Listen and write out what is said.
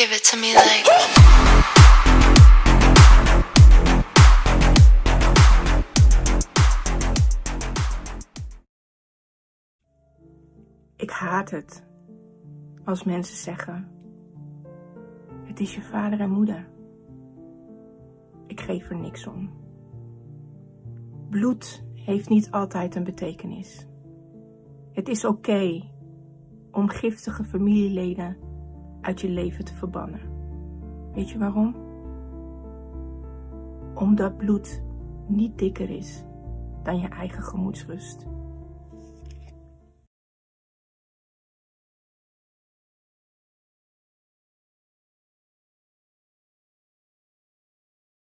Give it to me like. Ik haat het als mensen zeggen: Het is je vader en moeder. Ik geef er niks om. Bloed heeft niet altijd een betekenis. Het is oké om giftige familieleden uit je leven te verbannen. Weet je waarom? Omdat bloed niet dikker is dan je eigen gemoedsrust.